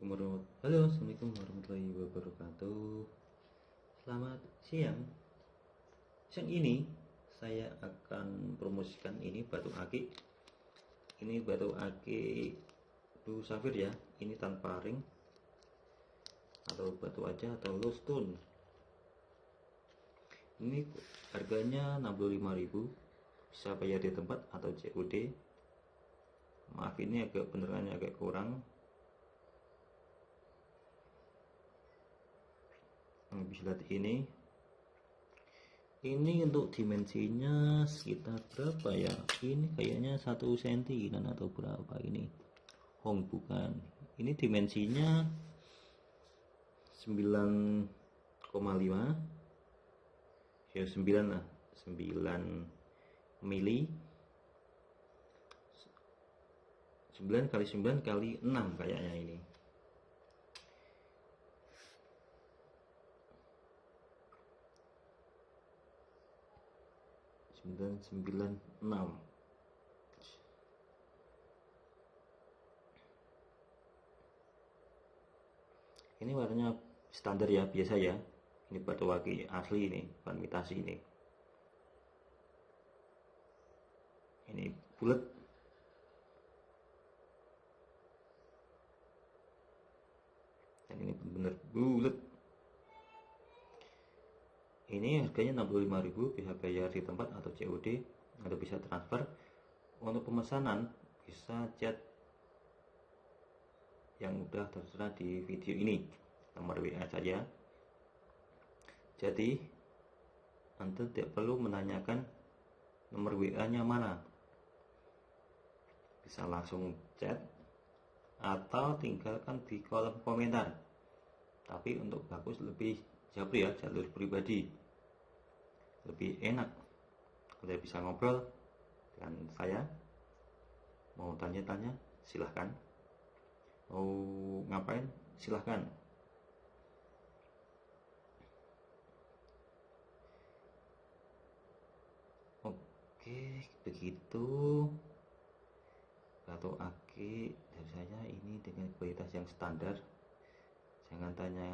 Halo, Assalamualaikum warahmatullahi wabarakatuh. Selamat siang. Siang ini saya akan promosikan ini batu akik. Ini batu akik blue safir ya. Ini tanpa ring atau batu aja atau low stone. Ini harganya 65.000 bisa bayar di tempat atau COD. Maaf ini agak benerannya agak kurang Bisa lihat ini. Ini untuk dimensinya sekitar berapa ya? Ini kayaknya satu senti dan atau berapa ini? Hong bukan. Ini dimensinya 9,5 ya 9 lah. 9 mili. 9 kali 9 kali 6 kayaknya ini sembilan sembilan enam. Ini warnanya standar ya biasa ya. Ini batu waki asli ini bukan imitasi ini. Ini bulat. Dan ini benar bulat ini harganya 65.000 bisa bayar di tempat atau COD atau bisa transfer. Untuk pemesanan bisa chat yang udah tertera di video ini. Nomor WA saja. Jadi Anda tidak perlu menanyakan nomor WA nya mana. Bisa langsung chat atau tinggalkan di kolom komentar. Tapi untuk bagus lebih jauh ya jalur pribadi. Lebih enak Anda bisa ngobrol dengan saya. Mau tanya-tanya silahkan. Mau ngapain silahkan. Oke begitu. Batu aki dari saya ini dengan kualitas yang standar. Jangan tanya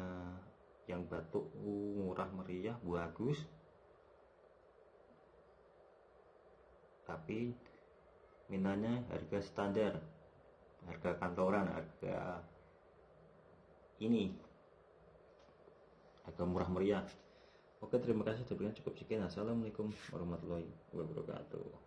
yang batuk murah meriah bagus. Tapi minanya harga standar. Harga kantoran harga ini. Harga murah meriah. Oke terima kasih. Cukup sekian. Assalamualaikum warahmatullahi wabarakatuh